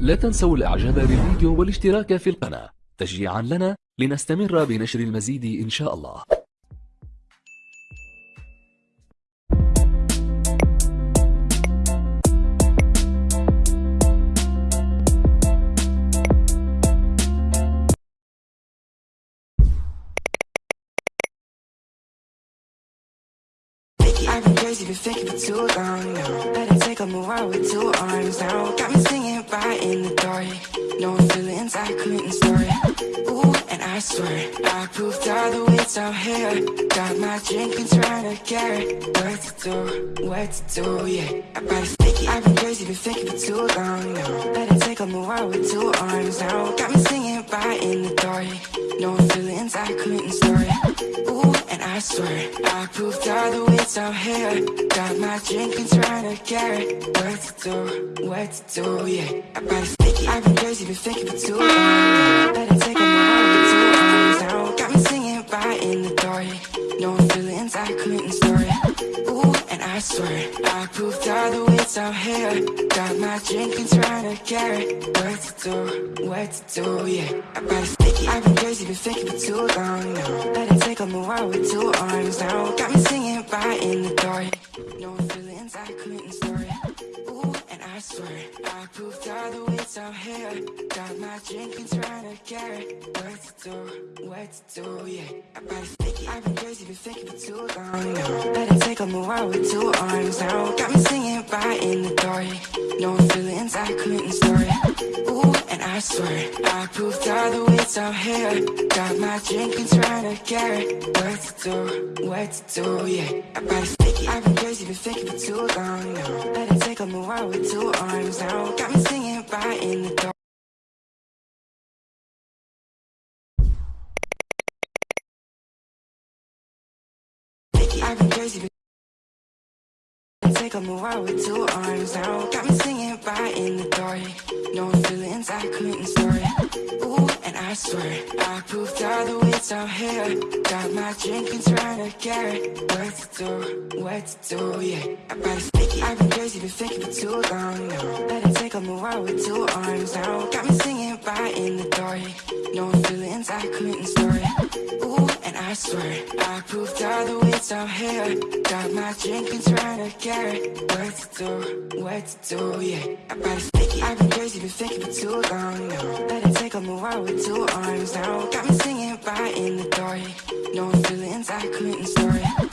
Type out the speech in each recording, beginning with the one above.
لا تنسوا الإعجاب بالفيديو والاشتراك في القناة. تشجيعا لنا لنستمر بنشر المزيد إن شاء الله. I've been crazy, been faking for too long now. It take a move out with two arms now. Got me singing right in the dark. No feelings I couldn't store. Ooh, and I swear I proved all the ways out here. Got my drink and trying to get. What to do, what to do, yeah. I better stick it. I've been faking for too long now. It take a move out with two arms now. Got me singing right in the dark. No feelings I couldn't start Ooh, and I swear I proved all the ways out here. Got my drink and trying to get it. What to do, what to do, yeah. Better. I've been crazy, been faking for too long. it take a moment with the out here. Got my drink and trying to get it. What to do, what to do, yeah. I better stick it. I've been crazy, been faking for too long now. Let it take a move out with two arms now. Got me singing right in the dark. Ways out here. Got my drink and trying to get it. What to do, what to do, yeah. I better stick it. I've been crazy, been faking for too long now. It take a out with two arms now. Got me singing right in the dark. No feelings I couldn't store. Ooh, and I swear I proved all the ways out here. Got my drink and trying to get it. What to do, what to do, yeah. I better stick it. I've been crazy, been faking for too long now. Let move with two arms now. Got me singing right in the dark. I've been crazy, been Take a out with two arms now. Got me singing right in the dark. No feelings I couldn't store. Ooh, and I swear I proved all the ways out here. Got my drink and trying to get it. What to do, what to do, yeah. I better stick it. I've been crazy, been faking for too long now. It take a move out with two arms now. Got me singing right in the dark. No feelings I couldn't store. Ooh, and I swear I proved all the ways out here. Got my drink and trying to. What to do, what to do, yeah. Better stick it. I've been crazy, been faking for too long now. Let it take a move out with two arms now. Got me singing right in the dark. No feelings I couldn't store.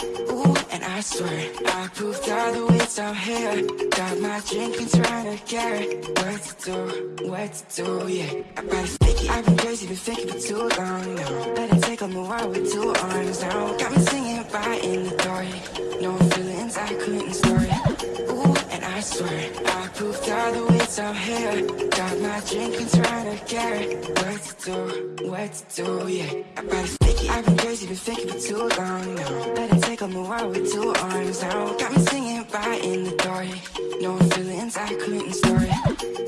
Swear I proved all the ways out here. Got my drink and trying to get it. What to do, what to do, yeah. I better stick it. I've been crazy, been faking for too long now. Let it take a move out with two arms now. Got me singing by in the dark. No feelings I couldn't store. Ooh, and I swear I proved all the ways out here. Got my drink and trying to get it. What to do, what to do, yeah. I better stick it. I've been crazy, been faking for too long now. Let it take a move with two arms now. Got me singing right in the dark. No feelings I couldn't store.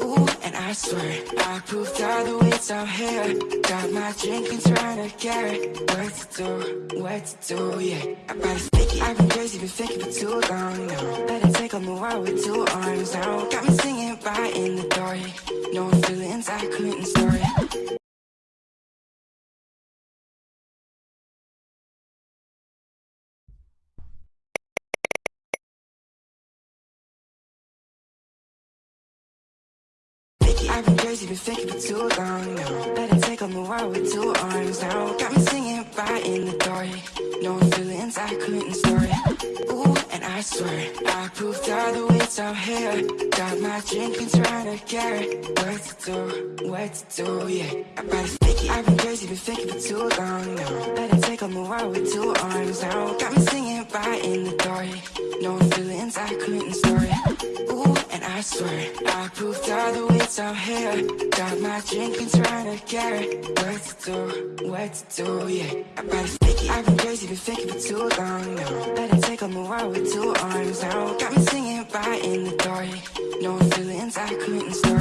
Ooh, and I swear I proved all the ways out here. Got my drink and trying to get. What to do, what to do, yeah. I better stick it. I've been crazy, been faking for too long now. It take a move out with two arms now. Got me singing right in the dark. No feelings I couldn't store. I've been crazy, been faking for too long now. Better take a move out with two arms now. Got me singing right in the dark. No feelings I couldn't store. Ooh, and I swear I proved all the ways out here. Got my drink and trying to it. What to do, what to do, yeah. I better. I've been crazy, been faking for too long now. Better take a move out with two arms now. Got me singing right in the dark. No feelings I couldn't store. I swear I proved all the ways out here. Got my drink and trying to get it. What to do, what to do, yeah. I better stick it. I've been crazy, been faking for too long now. Let take a move with two arms now. Got me singing right in the dark. No feelings I couldn't store.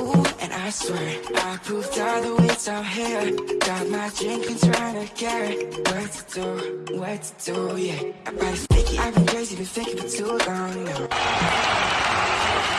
Ooh, and I swear I proved all the ways out here. Got my drink and trying to it. What to do, what to do, yeah. Stick it. I've been crazy, been faking for too long now.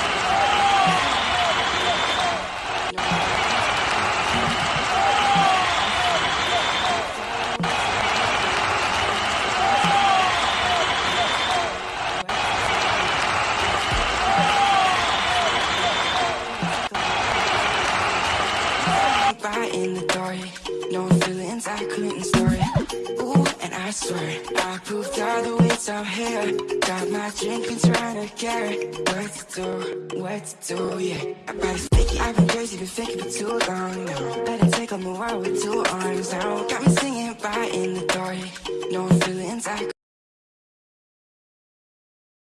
I couldn't store it. Ooh, and I swear I proved all the ways I'm here. Got my drink and trying to get it what to do, what to do, yeah. I fake it. I've been crazy, been faking for too long now. Better take a move world with two arms now. Got me singing right in the dark. No feelings I